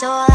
緒